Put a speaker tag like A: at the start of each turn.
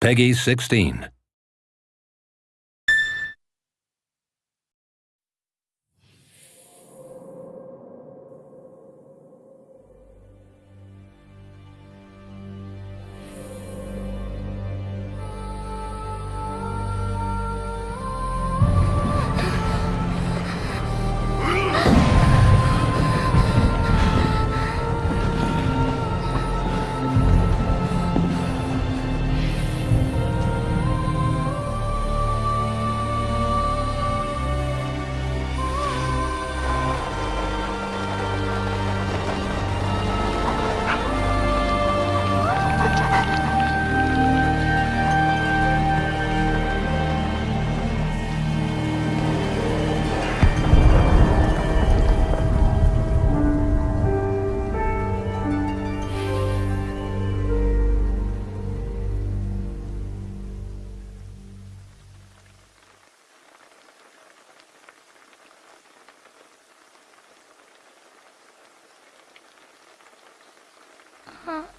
A: Peggy 16.
B: 嗯。